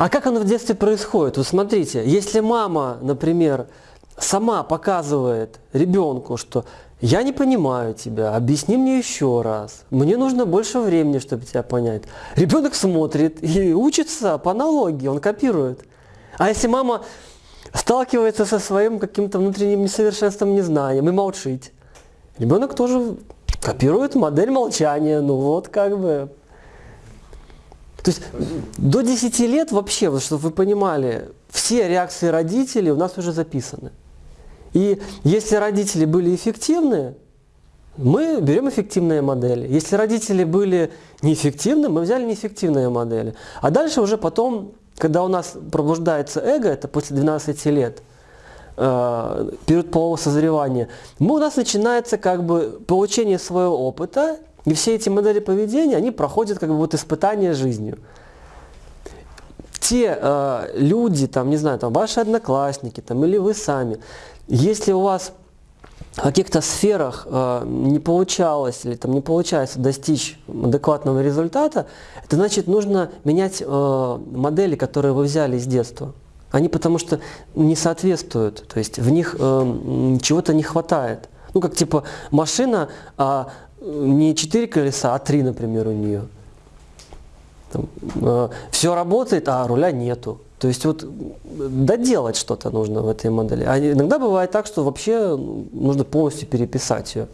А как оно в детстве происходит? Вот смотрите, если мама, например, сама показывает ребенку, что я не понимаю тебя, объясни мне еще раз, мне нужно больше времени, чтобы тебя понять. Ребенок смотрит и учится по аналогии, он копирует. А если мама сталкивается со своим каким-то внутренним несовершенством, незнанием и молчит, ребенок тоже копирует модель молчания, ну вот как бы. То есть до 10 лет вообще, вот, чтобы вы понимали, все реакции родителей у нас уже записаны. И если родители были эффективны, мы берем эффективные модели. Если родители были неэффективны, мы взяли неэффективные модели. А дальше уже потом, когда у нас пробуждается эго, это после 12 лет, э, период полового созревания, мы, у нас начинается как бы получение своего опыта, и все эти модели поведения, они проходят как бы вот испытание жизнью. Те э, люди, там, не знаю, там, ваши одноклассники, там, или вы сами, если у вас в каких-то сферах э, не получалось или там не получается достичь адекватного результата, это значит нужно менять э, модели, которые вы взяли с детства. Они потому что не соответствуют, то есть в них э, чего-то не хватает. Ну как типа машина, а не 4 колеса, а 3, например, у нее. Там, э, все работает, а руля нету. То есть вот доделать что-то нужно в этой модели. А иногда бывает так, что вообще нужно полностью переписать ее.